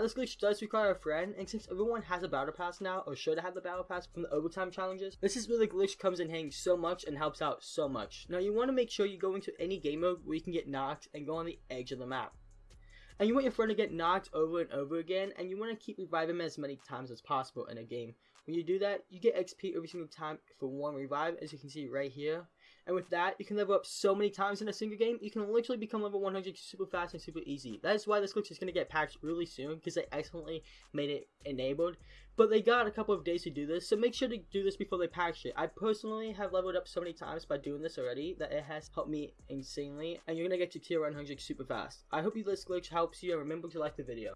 this glitch does require a friend, and since everyone has a battle pass now, or should have the battle pass from the overtime challenges, this is where the glitch comes in handy so much and helps out so much. Now you want to make sure you go into any game mode where you can get knocked and go on the edge of the map. And you want your friend to get knocked over and over again, and you want to keep reviving him as many times as possible in a game. When you do that, you get XP every single time for one revive, as you can see right here. And with that, you can level up so many times in a single game, you can literally become level 100 super fast and super easy. That is why this glitch is going to get patched really soon, because they excellently made it enabled. But they got a couple of days to do this, so make sure to do this before they patch it. I personally have leveled up so many times by doing this already, that it has helped me insanely, and you're to get to tier 100 super fast. I hope this glitch helps you, and remember to like the video.